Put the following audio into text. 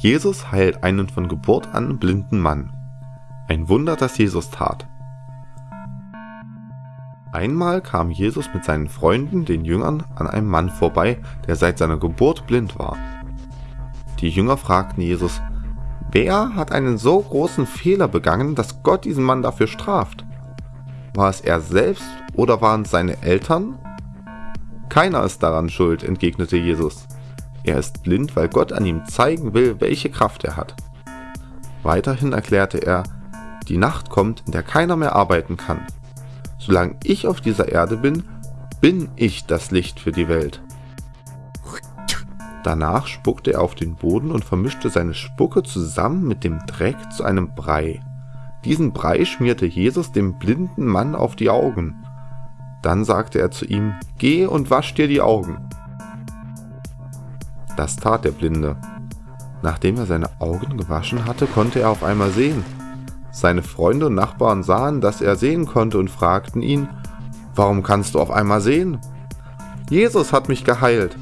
Jesus heilt einen von Geburt an blinden Mann. Ein Wunder, das Jesus tat. Einmal kam Jesus mit seinen Freunden, den Jüngern, an einem Mann vorbei, der seit seiner Geburt blind war. Die Jünger fragten Jesus, wer hat einen so großen Fehler begangen, dass Gott diesen Mann dafür straft? War es er selbst oder waren es seine Eltern? Keiner ist daran schuld, entgegnete Jesus. Er ist blind, weil Gott an ihm zeigen will, welche Kraft er hat. Weiterhin erklärte er, die Nacht kommt, in der keiner mehr arbeiten kann. Solange ich auf dieser Erde bin, bin ich das Licht für die Welt. Danach spuckte er auf den Boden und vermischte seine Spucke zusammen mit dem Dreck zu einem Brei. Diesen Brei schmierte Jesus dem blinden Mann auf die Augen. Dann sagte er zu ihm, Geh und wasch dir die Augen. Das tat der Blinde. Nachdem er seine Augen gewaschen hatte, konnte er auf einmal sehen. Seine Freunde und Nachbarn sahen, dass er sehen konnte und fragten ihn, Warum kannst du auf einmal sehen? Jesus hat mich geheilt,